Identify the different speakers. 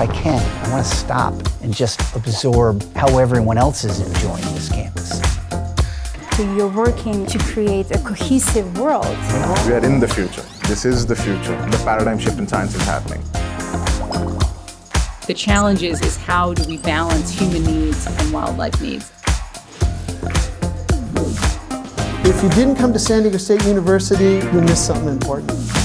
Speaker 1: I can. I want to stop and just absorb how everyone else is enjoying this campus.
Speaker 2: So you're working to create a cohesive world.
Speaker 3: We are in the future. This is the future. The paradigm shift in science is happening.
Speaker 4: The challenge is, is how do we balance human needs and wildlife needs?
Speaker 5: If you didn't come to San Diego State University, you missed something important.